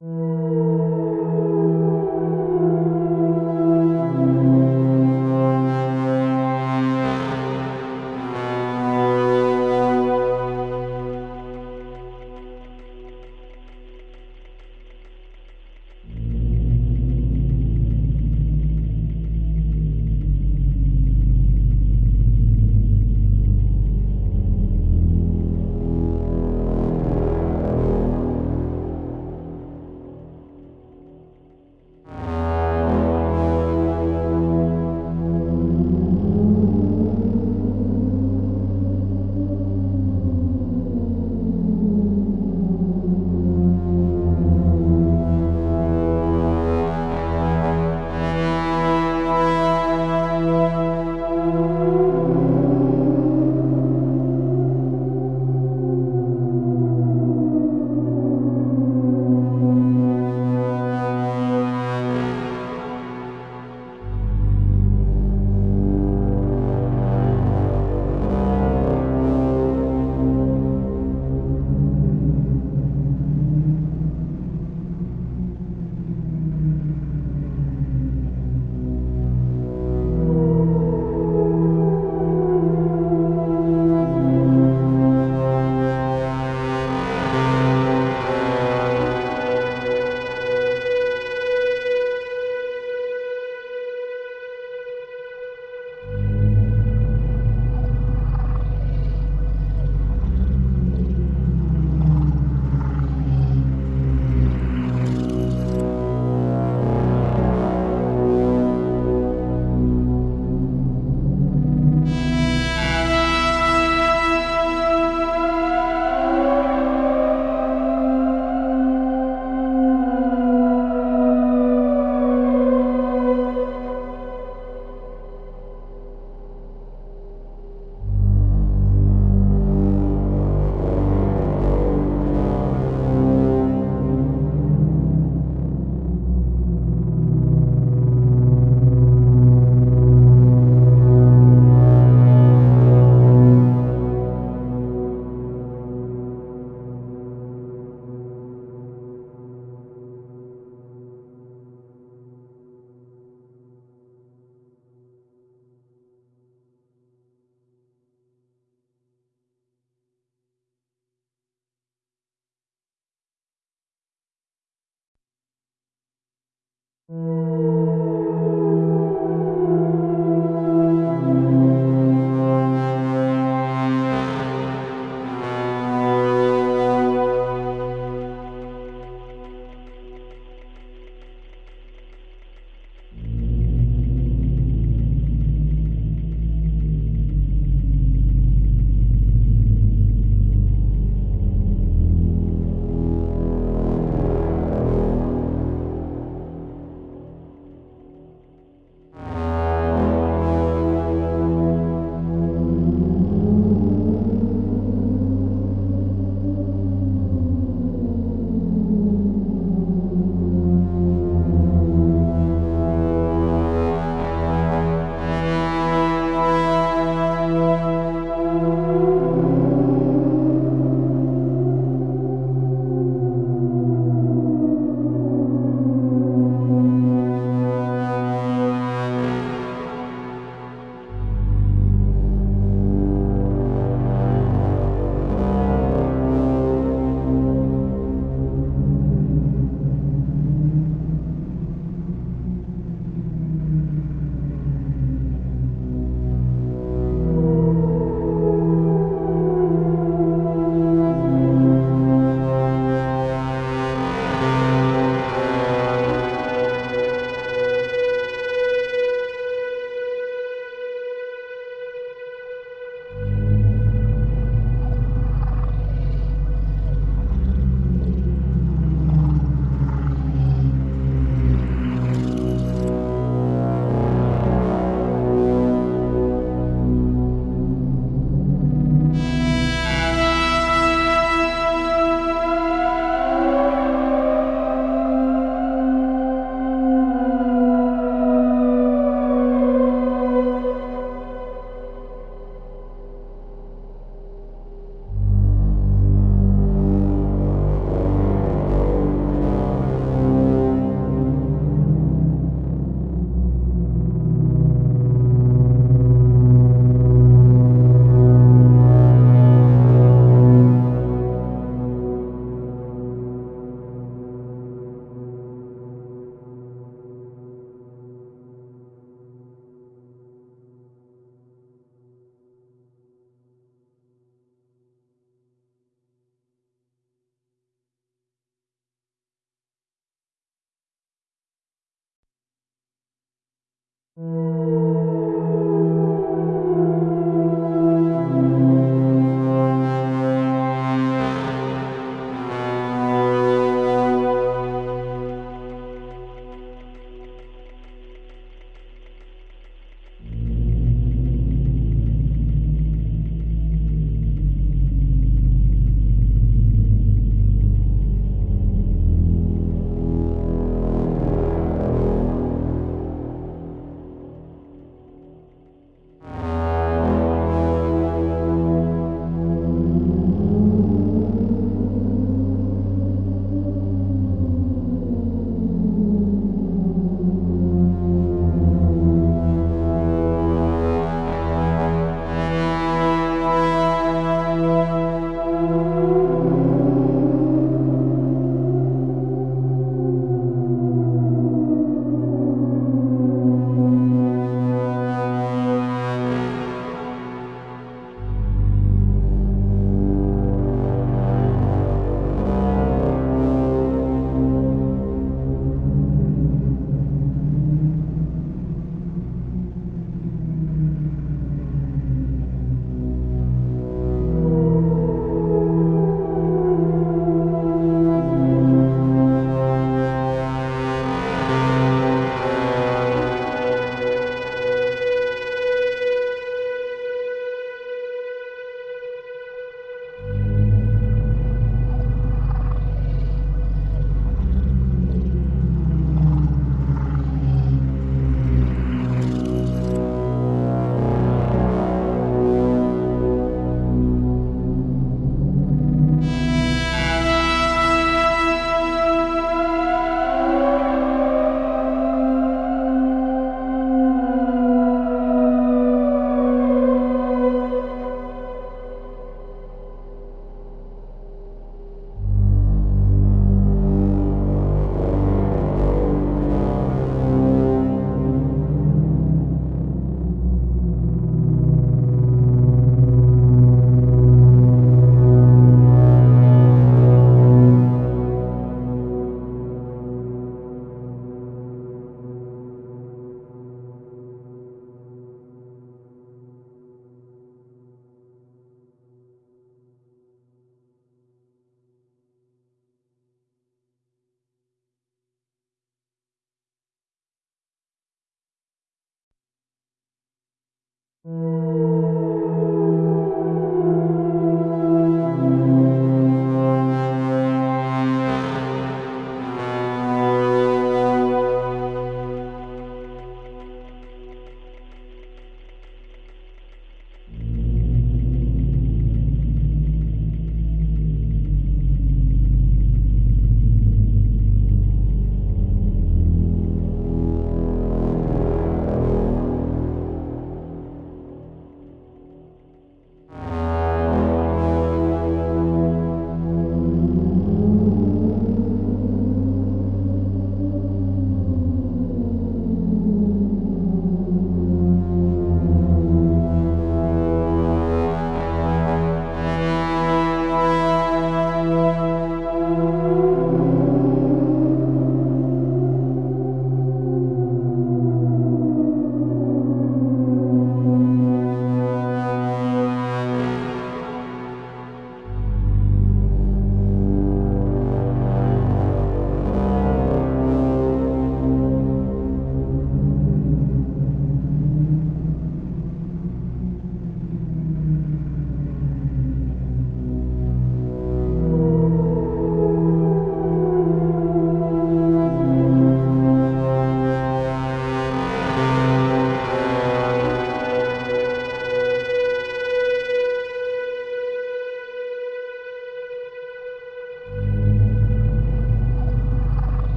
you